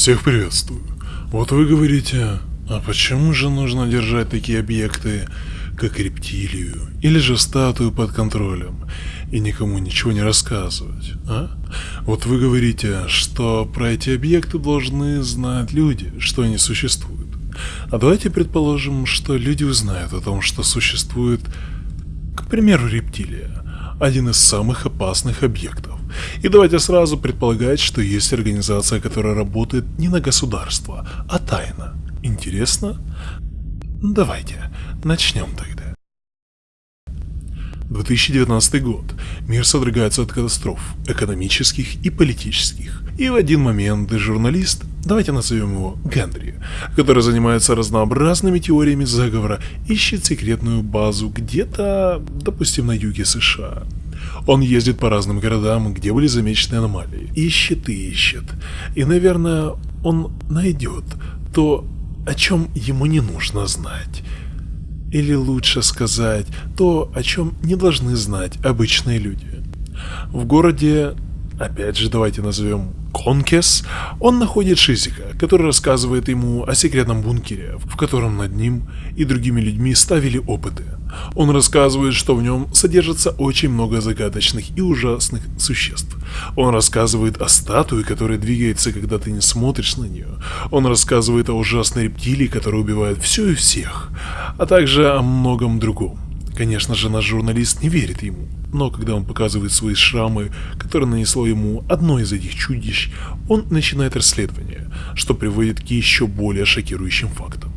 Всех приветствую. Вот вы говорите, а почему же нужно держать такие объекты, как рептилию или же статую под контролем и никому ничего не рассказывать, а? Вот вы говорите, что про эти объекты должны знать люди, что они существуют. А давайте предположим, что люди узнают о том, что существует, к примеру, рептилия, один из самых опасных объектов. И давайте сразу предполагать, что есть организация, которая работает не на государство, а тайно. Интересно? Давайте, начнем тогда. 2019 год. Мир содрогается от катастроф, экономических и политических. И в один момент журналист, давайте назовем его Генри, который занимается разнообразными теориями заговора, ищет секретную базу где-то, допустим, на юге США. Он ездит по разным городам, где были замечены аномалии. Ищет и ищет. И, наверное, он найдет то, о чем ему не нужно знать. Или лучше сказать, то, о чем не должны знать обычные люди. В городе, опять же давайте назовем Конкес, он находит Шизика, который рассказывает ему о секретном бункере, в котором над ним и другими людьми ставили опыты. Он рассказывает, что в нем содержится очень много загадочных и ужасных существ. Он рассказывает о статуе, которая двигается, когда ты не смотришь на нее. Он рассказывает о ужасной рептилии, которая убивает все и всех, а также о многом другом. Конечно же, наш журналист не верит ему, но когда он показывает свои шрамы, которые нанесло ему одно из этих чудищ, он начинает расследование, что приводит к еще более шокирующим фактам.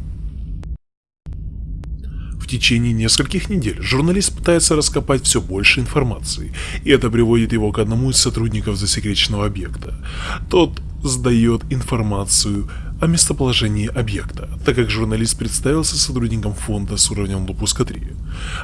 В течение нескольких недель журналист пытается раскопать все больше информации, и это приводит его к одному из сотрудников засекреченного объекта. Тот сдает информацию о местоположении объекта, так как журналист представился сотрудником фонда с уровнем допуска 3.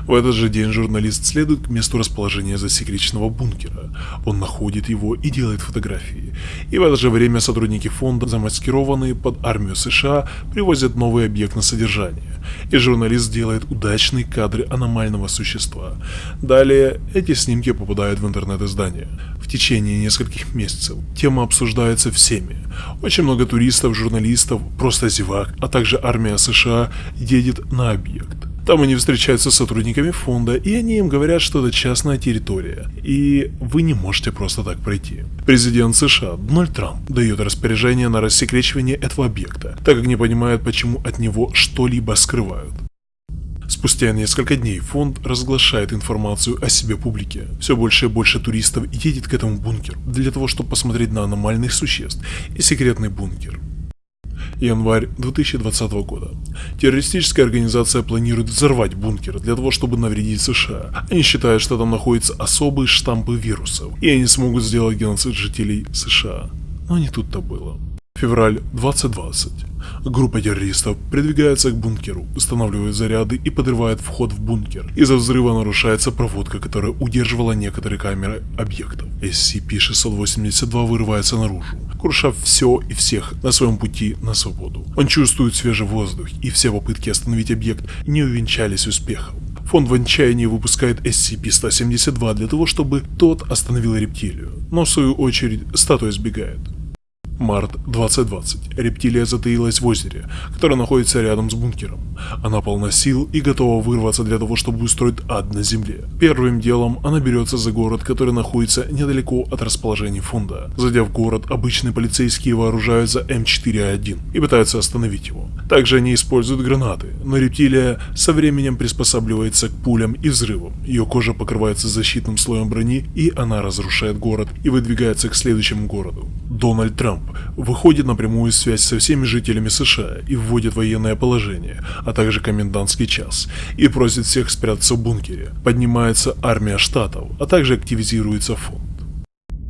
В этот же день журналист следует к месту расположения засекреченного бункера. Он находит его и делает фотографии. И в это же время сотрудники фонда, замаскированные под армию США, привозят новый объект на содержание. И журналист делает удачные кадры аномального существа. Далее эти снимки попадают в интернет-издание. В течение нескольких месяцев тема обсуждается всеми. Очень много туристов, журналистов журналистов, просто зевак, а также армия США едет на объект. Там они встречаются с сотрудниками фонда, и они им говорят, что это частная территория, и вы не можете просто так пройти. Президент США Дональд Трамп дает распоряжение на рассекречивание этого объекта, так как не понимает, почему от него что-либо скрывают. Спустя несколько дней фонд разглашает информацию о себе публике. Все больше и больше туристов едет к этому бункеру для того, чтобы посмотреть на аномальных существ и секретный бункер. Январь 2020 года. Террористическая организация планирует взорвать бункер для того, чтобы навредить США. Они считают, что там находятся особые штампы вирусов, и они смогут сделать геноцид жителей США. Но не тут-то было. Февраль 2020. Группа террористов придвигается к бункеру, устанавливает заряды и подрывает вход в бункер. Из-за взрыва нарушается проводка, которая удерживала некоторые камеры объектов. SCP-682 вырывается наружу, крушав все и всех на своем пути на свободу. Он чувствует свежий воздух, и все попытки остановить объект не увенчались успехом. Фонд в отчаянии выпускает SCP-172 для того, чтобы тот остановил рептилию, но в свою очередь статуя сбегает. Март 2020. Рептилия затаилась в озере, которое находится рядом с бункером. Она полна сил и готова вырваться для того, чтобы устроить ад на земле. Первым делом она берется за город, который находится недалеко от расположения фонда. Зайдя в город, обычные полицейские вооружаются М4А1 и пытаются остановить его. Также они используют гранаты, но рептилия со временем приспосабливается к пулям и взрывам. Ее кожа покрывается защитным слоем брони и она разрушает город и выдвигается к следующему городу. Дональд Трамп выходит на прямую связь со всеми жителями США и вводит военное положение, а также комендантский час, и просит всех спрятаться в бункере. Поднимается армия штатов, а также активизируется фонд.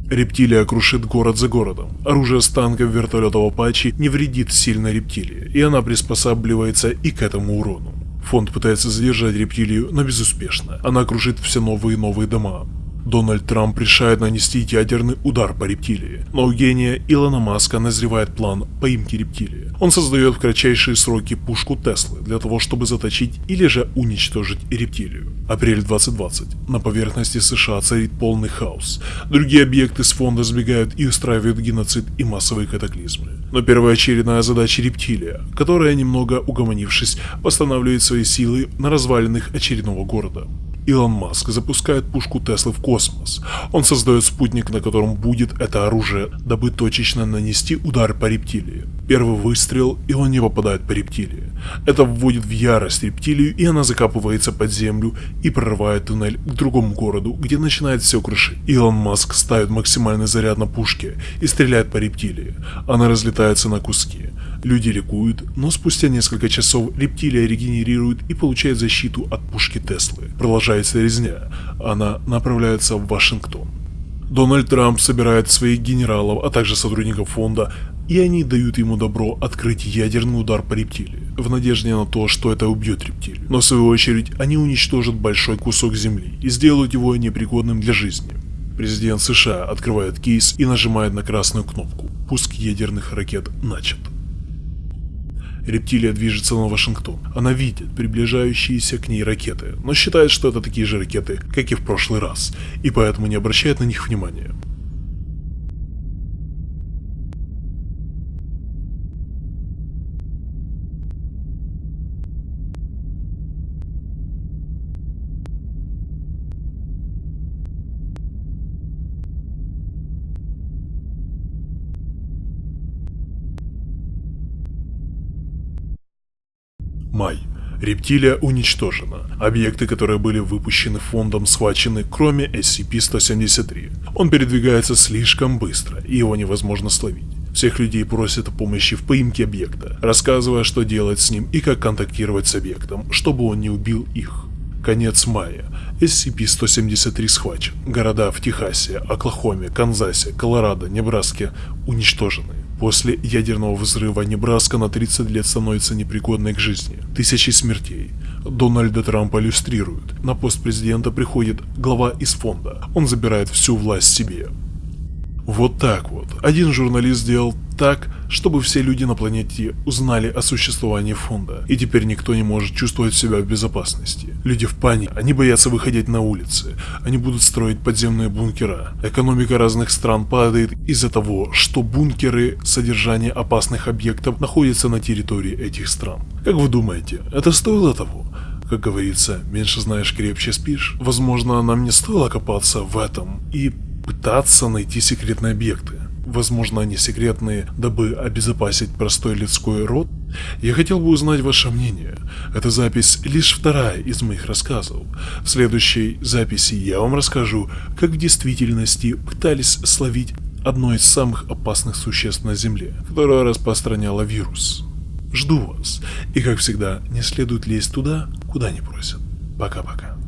Рептилия крушит город за городом. Оружие с танков, вертолетов Апачи не вредит сильно рептилии, и она приспосабливается и к этому урону. Фонд пытается задержать рептилию, но безуспешно. Она крушит все новые и новые дома. Дональд Трамп решает нанести ядерный удар по рептилии, но у гения Илона Маска назревает план поимки рептилии. Он создает в кратчайшие сроки пушку Теслы для того, чтобы заточить или же уничтожить рептилию. Апрель 2020. На поверхности США царит полный хаос. Другие объекты с фонда сбегают и устраивают геноцид и массовые катаклизмы. Но первоочередная задача рептилия, которая, немного угомонившись, восстанавливает свои силы на развалинах очередного города. Илон Маск запускает пушку Теслы в космос. Он создает спутник, на котором будет это оружие, дабы точечно нанести удар по рептилии. Первый выстрел, и он не попадает по рептилии. Это вводит в ярость рептилию, и она закапывается под землю и прорывает туннель к другому городу, где начинает все крушить. Илон Маск ставит максимальный заряд на пушке и стреляет по рептилии. Она разлетается на куски. Люди ликуют, но спустя несколько часов рептилия регенерирует и получает защиту от пушки Теслы. Продолжается резня. Она направляется в Вашингтон. Дональд Трамп собирает своих генералов, а также сотрудников фонда, и они дают ему добро открыть ядерный удар по рептилии, в надежде на то, что это убьет рептилию. Но в свою очередь они уничтожат большой кусок земли и сделают его непригодным для жизни. Президент США открывает кейс и нажимает на красную кнопку. Пуск ядерных ракет начат. Рептилия движется на Вашингтон. Она видит приближающиеся к ней ракеты, но считает, что это такие же ракеты, как и в прошлый раз, и поэтому не обращает на них внимания. Май. Рептилия уничтожена. Объекты, которые были выпущены фондом, схвачены, кроме SCP-173. Он передвигается слишком быстро, и его невозможно словить. Всех людей просят о помощи в поимке объекта, рассказывая, что делать с ним и как контактировать с объектом, чтобы он не убил их. Конец мая. SCP-173 схвачен. Города в Техасе, Оклахоме, Канзасе, Колорадо, Небраске уничтожены. После ядерного взрыва Небраска на 30 лет становится непригодной к жизни. Тысячи смертей. Дональда Трампа иллюстрируют. На пост президента приходит глава из фонда. Он забирает всю власть себе. Вот так вот. Один журналист сделал так, чтобы все люди на планете узнали о существовании фонда, и теперь никто не может чувствовать себя в безопасности. Люди в панике, они боятся выходить на улицы, они будут строить подземные бункера. Экономика разных стран падает из-за того, что бункеры содержания опасных объектов находятся на территории этих стран. Как вы думаете, это стоило того? Как говорится, меньше знаешь, крепче спишь. Возможно, нам не стоило копаться в этом и пытаться найти секретные объекты возможно они секретные, дабы обезопасить простой людской род? Я хотел бы узнать ваше мнение. Эта запись лишь вторая из моих рассказов. В следующей записи я вам расскажу, как в действительности пытались словить одно из самых опасных существ на Земле, которое распространяло вирус. Жду вас, и как всегда, не следует лезть туда, куда не просят. Пока-пока.